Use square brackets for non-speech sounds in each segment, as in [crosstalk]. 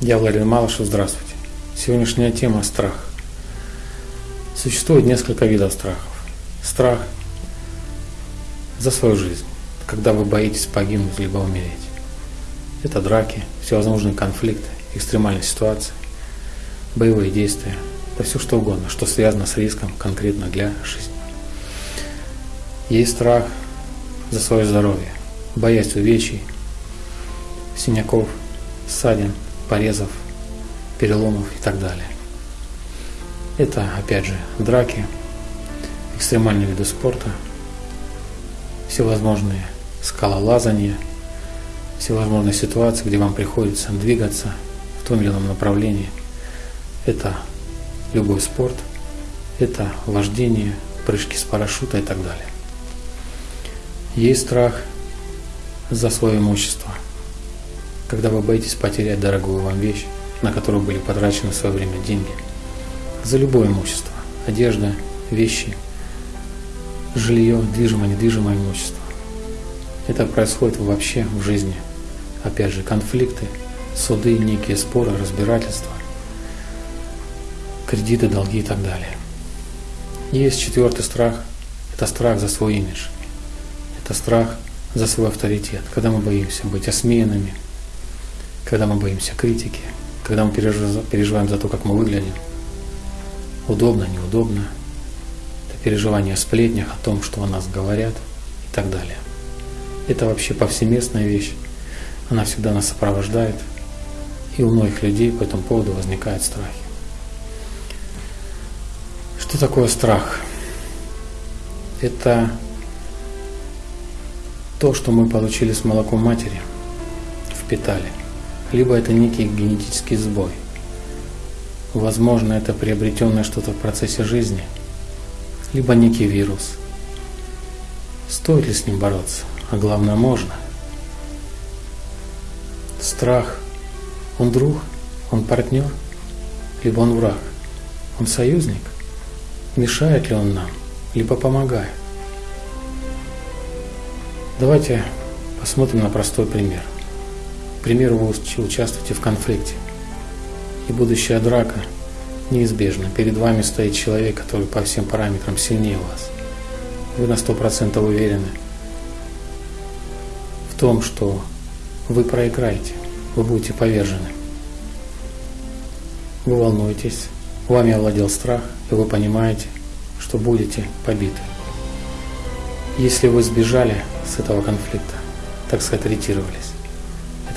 Я Владимир Малышев, здравствуйте. Сегодняшняя тема – страх. Существует несколько видов страхов. Страх за свою жизнь, когда вы боитесь погибнуть либо умереть. Это драки, всевозможные конфликты, экстремальные ситуации, боевые действия, да все что угодно, что связано с риском конкретно для жизни. Есть страх за свое здоровье, боясь увечий, синяков, ссадин, порезов, переломов и так далее. Это, опять же, драки, экстремальные виды спорта, всевозможные скалолазания, всевозможные ситуации, где вам приходится двигаться в том или ином направлении. Это любой спорт, это вождение, прыжки с парашюта и так далее. Есть страх за свое имущество, когда вы боитесь потерять дорогую вам вещь, на которую были потрачены в свое время деньги, за любое имущество, одежда, вещи, жилье, движимое, недвижимое имущество. Это происходит вообще в жизни. Опять же, конфликты, суды, некие споры, разбирательства, кредиты, долги и так далее. Есть четвертый страх – это страх за свой имидж. Это страх за свой авторитет, когда мы боимся быть осмеянными, когда мы боимся критики, когда мы переживаем за то, как мы выглядим. Удобно, неудобно. Это переживание о сплетнях, о том, что о нас говорят и так далее. Это вообще повсеместная вещь. Она всегда нас сопровождает. И у многих людей по этому поводу возникают страхи. Что такое страх? Это то, что мы получили с молоком матери, впитали либо это некий генетический сбой. Возможно, это приобретенное что-то в процессе жизни, либо некий вирус. Стоит ли с ним бороться? А главное, можно. Страх, он друг, он партнер, либо он враг, он союзник. Мешает ли он нам, либо помогает? Давайте посмотрим на простой пример – примеру, вы участвуете в конфликте, и будущая драка неизбежна. Перед вами стоит человек, который по всем параметрам сильнее вас. Вы на сто процентов уверены в том, что вы проиграете, вы будете повержены. Вы волнуетесь, вами овладел страх, и вы понимаете, что будете побиты. Если вы сбежали с этого конфликта, так сказать, ретировались,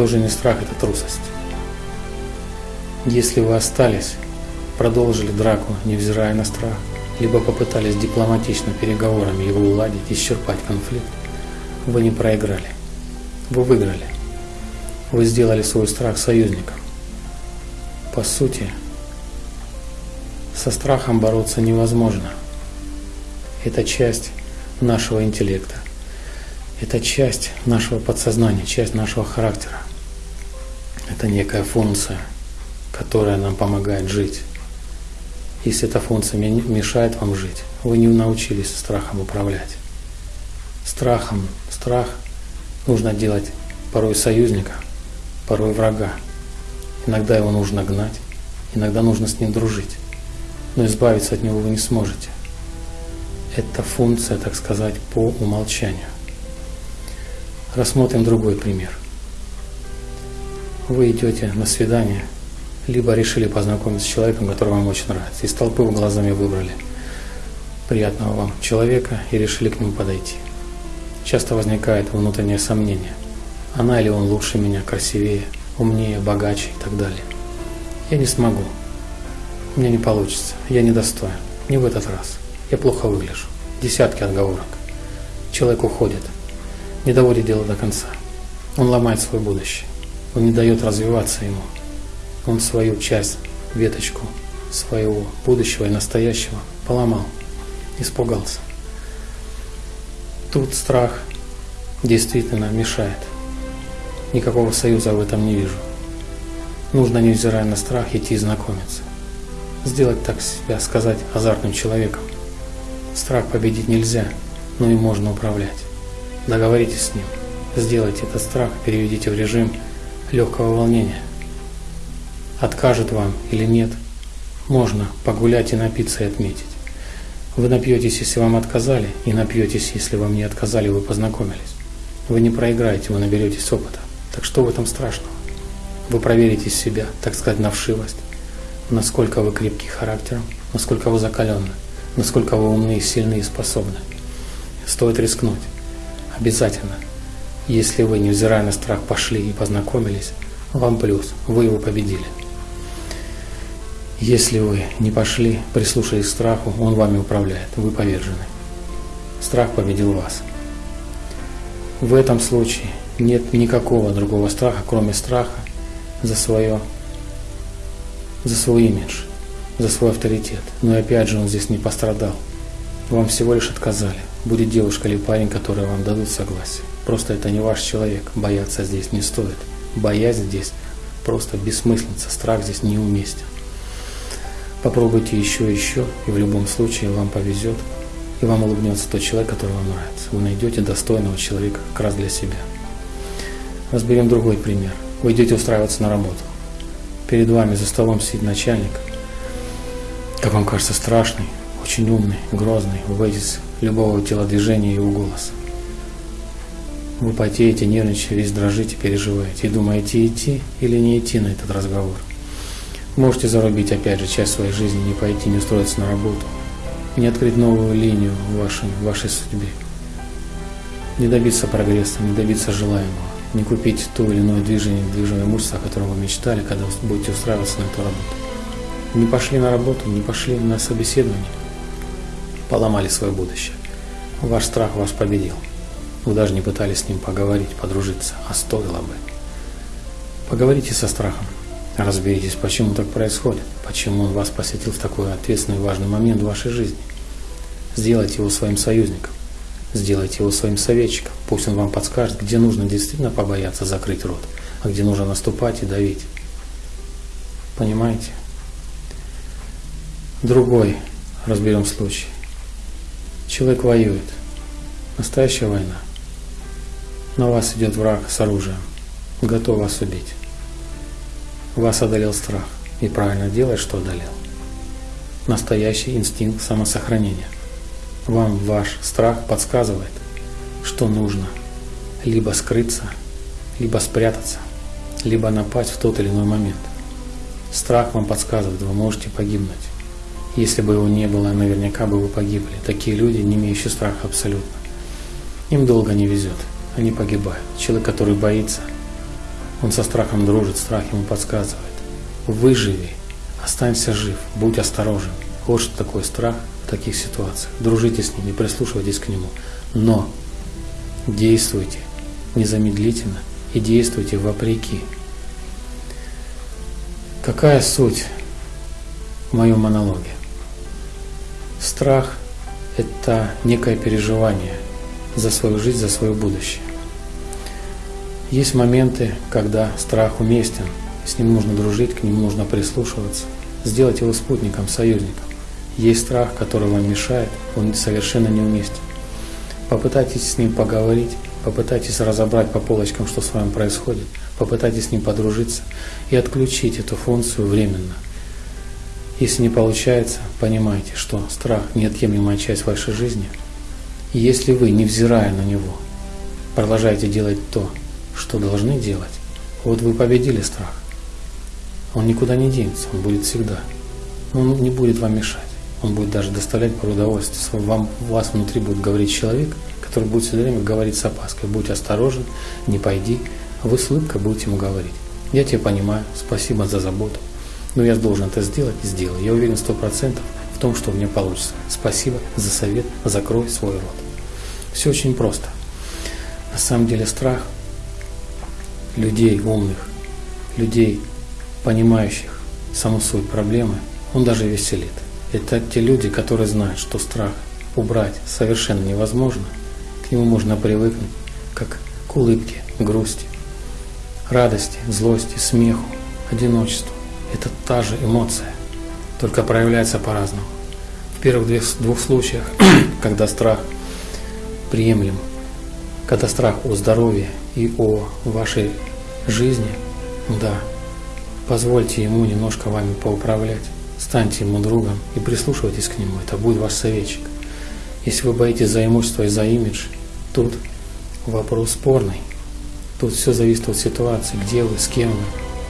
это уже не страх, это трусость. Если вы остались, продолжили драку, невзирая на страх, либо попытались дипломатично переговорами его уладить, исчерпать конфликт, вы не проиграли. Вы выиграли. Вы сделали свой страх союзником. По сути, со страхом бороться невозможно. Это часть нашего интеллекта. Это часть нашего подсознания, часть нашего характера. Это некая функция, которая нам помогает жить. Если эта функция мешает вам жить, вы не научились страхом управлять. Страхом, страх нужно делать порой союзника, порой врага. Иногда его нужно гнать, иногда нужно с ним дружить. Но избавиться от него вы не сможете. Это функция, так сказать, по умолчанию. Рассмотрим другой пример. Вы идете на свидание, либо решили познакомиться с человеком, который вам очень нравится. Из толпы вы глазами выбрали приятного вам человека и решили к нему подойти. Часто возникает внутреннее сомнение. Она или он лучше меня, красивее, умнее, богаче и так далее. Я не смогу. У меня не получится. Я недостоин. Не в этот раз. Я плохо выгляжу. Десятки отговорок. Человек уходит не доводит дело до конца. Он ломает свое будущее. Он не дает развиваться ему. Он свою часть, веточку своего будущего и настоящего поломал, испугался. Тут страх действительно мешает. Никакого союза в этом не вижу. Нужно, невзирая на страх, идти знакомиться. Сделать так себя, сказать, азартным человеком. Страх победить нельзя, но и можно управлять. Договоритесь с ним. Сделайте этот страх, переведите в режим легкого волнения. откажет вам или нет, можно погулять и напиться и отметить. Вы напьетесь, если вам отказали, и напьетесь, если вам не отказали, вы познакомились. Вы не проиграете, вы наберетесь опыта. Так что в этом страшного? Вы проверите себя, так сказать, на вшивость, насколько вы крепкий характером, насколько вы закаленны, насколько вы умны, сильны и способны. Стоит рискнуть. Обязательно. Если вы, невзирая на страх, пошли и познакомились, вам плюс, вы его победили. Если вы не пошли, прислушались к страху, он вами управляет, вы повержены. Страх победил вас. В этом случае нет никакого другого страха, кроме страха за свое, за свой имидж, за свой авторитет. Но опять же он здесь не пострадал. Вам всего лишь отказали. Будет девушка или парень, которые вам дадут согласие. Просто это не ваш человек. Бояться здесь не стоит. Боязнь здесь просто бессмыслица. Страх здесь неуместен. Попробуйте еще еще, и в любом случае вам повезет, и вам улыбнется тот человек, который вам нравится. Вы найдете достойного человека как раз для себя. Разберем другой пример. Вы идете устраиваться на работу. Перед вами за столом сидит начальник, как вам кажется, страшный, очень умный, грозный. Вы боитесь любого телодвижения и его голоса. Вы потеете, нервничаете, весь дрожите, переживаете и думаете, идти или не идти на этот разговор. Можете зарубить опять же часть своей жизни, не пойти, не устроиться на работу, не открыть новую линию в вашей, в вашей судьбе, не добиться прогресса, не добиться желаемого, не купить то или иное движение, движение имущества, о котором вы мечтали, когда вы будете устраиваться на эту работу. Не пошли на работу, не пошли на собеседование, поломали свое будущее. Ваш страх вас победил. Вы даже не пытались с ним поговорить, подружиться, а стоило бы. Поговорите со страхом, Разберитесь, почему так происходит, почему он вас посетил в такой ответственный и важный момент в вашей жизни. Сделайте его своим союзником, сделайте его своим советчиком. Пусть он вам подскажет, где нужно действительно побояться закрыть рот, а где нужно наступать и давить. Понимаете? Другой разберем случай. Человек воюет. Настоящая война. На вас идет враг с оружием, готов вас убить. Вас одолел страх. И правильно делает, что одолел. Настоящий инстинкт самосохранения. Вам ваш страх подсказывает, что нужно либо скрыться, либо спрятаться, либо напасть в тот или иной момент. Страх вам подсказывает, вы можете погибнуть. Если бы его не было, наверняка бы вы погибли. Такие люди, не имеющие страха абсолютно. Им долго не везет, они погибают. Человек, который боится – он со страхом дружит, страх ему подсказывает. Выживи, останься жив, будь осторожен. Вот что такое страх в таких ситуациях. Дружите с ним и прислушивайтесь к нему. Но действуйте незамедлительно и действуйте вопреки. Какая суть в моем монологе? Страх – это некое переживание за свою жизнь, за свое будущее. Есть моменты, когда страх уместен, с ним нужно дружить, к нему нужно прислушиваться, сделать его спутником, союзником. Есть страх, который вам мешает, он совершенно неуместен. Попытайтесь с ним поговорить, попытайтесь разобрать по полочкам, что с вами происходит, попытайтесь с ним подружиться и отключить эту функцию временно. Если не получается, понимайте, что страх – неотъемлемая часть вашей жизни. И если вы, невзирая на него, продолжаете делать то, что должны делать. Вот вы победили страх. Он никуда не денется, он будет всегда. Он не будет вам мешать. Он будет даже доставлять порой удовольствие. Вам, вас внутри будет говорить человек, который будет все время говорить с опаской. Будь осторожен, не пойди. Вы с улыбкой будете ему говорить. Я тебя понимаю, спасибо за заботу. Но я должен это сделать сделаю. Я уверен сто процентов в том, что у меня получится. Спасибо за совет, закрой свой рот. Все очень просто. На самом деле страх – людей умных, людей, понимающих саму суть проблемы, он даже веселит. Это те люди, которые знают, что страх убрать совершенно невозможно, к нему можно привыкнуть, как к улыбке, грусти, радости, злости, смеху, одиночеству. Это та же эмоция, только проявляется по-разному. В первых двух случаях, [clears throat] когда страх приемлем, когда страх о здоровье и о вашей жизни, да, Позвольте ему немножко вами поуправлять. Станьте ему другом и прислушивайтесь к нему. Это будет ваш советчик. Если вы боитесь за имущество и за имидж, тут вопрос спорный. Тут все зависит от ситуации, где вы, с кем вы,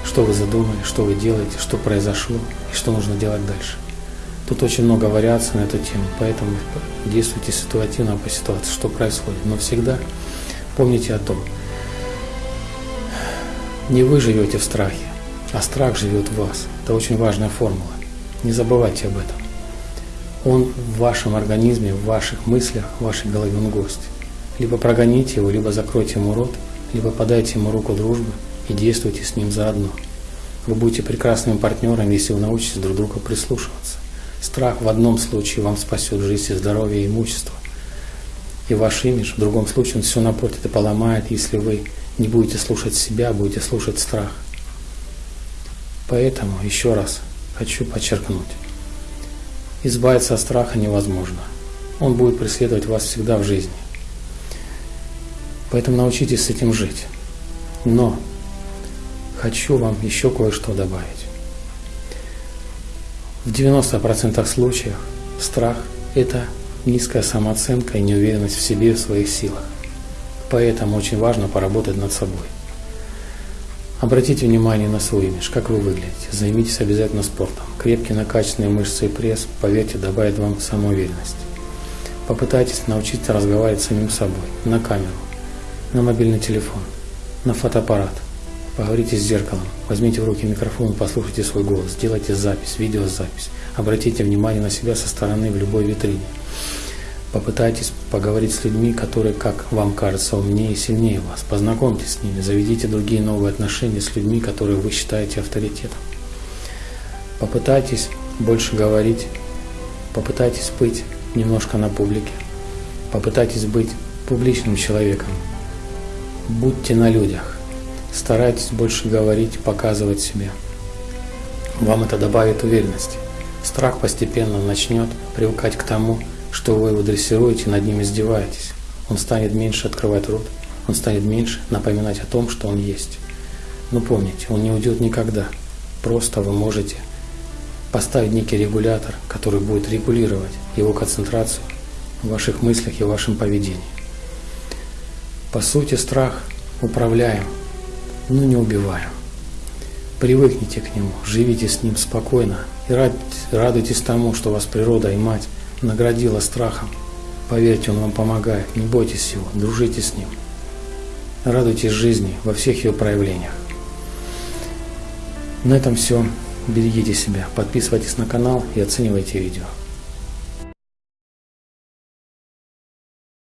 что вы задумали, что вы делаете, что произошло и что нужно делать дальше. Тут очень много вариаций на эту тему, поэтому действуйте ситуативно по ситуации, что происходит. Но всегда помните о том, не вы живете в страхе, а страх живет в вас. Это очень важная формула. Не забывайте об этом. Он в вашем организме, в ваших мыслях, в вашей голове, он гость. Либо прогоните его, либо закройте ему рот, либо подайте ему руку дружбы и действуйте с ним заодно. Вы будете прекрасным партнером, если вы научитесь друг друга прислушиваться. Страх в одном случае вам спасет жизнь и здоровье и имущество. И ваш имидж, в другом случае он все напортит и поломает, если вы не будете слушать себя, а будете слушать страх. Поэтому еще раз хочу подчеркнуть. Избавиться от страха невозможно. Он будет преследовать вас всегда в жизни. Поэтому научитесь с этим жить. Но хочу вам еще кое-что добавить. В 90% случаев страх – это низкая самооценка и неуверенность в себе и в своих силах. Поэтому очень важно поработать над собой. Обратите внимание на свой имидж, как вы выглядите. Займитесь обязательно спортом. Крепкие накачанные мышцы и пресс, поверьте, добавят вам самоуверенность. Попытайтесь научиться разговаривать с самим собой, на камеру, на мобильный телефон, на фотоаппарат. Поговорите с зеркалом, возьмите в руки микрофон и послушайте свой голос, сделайте запись, видеозапись. Обратите внимание на себя со стороны в любой витрине. Попытайтесь поговорить с людьми, которые, как вам кажется, умнее и сильнее вас. Познакомьтесь с ними, заведите другие новые отношения с людьми, которые вы считаете авторитетом. Попытайтесь больше говорить, попытайтесь быть немножко на публике, попытайтесь быть публичным человеком. Будьте на людях, старайтесь больше говорить, показывать себя. Вам это добавит уверенности. Страх постепенно начнет привыкать к тому, что вы его дрессируете, над ним издеваетесь. Он станет меньше открывать рот, он станет меньше напоминать о том, что он есть. Но помните, он не уйдет никогда. Просто вы можете поставить некий регулятор, который будет регулировать его концентрацию в ваших мыслях и вашем поведении. По сути, страх управляем, но не убиваем. Привыкните к нему, живите с ним спокойно и радуйтесь тому, что вас природа и мать наградила страхом. Поверьте, он вам помогает. Не бойтесь его, дружите с ним. Радуйтесь жизни во всех ее проявлениях. На этом все. Берегите себя, подписывайтесь на канал и оценивайте видео.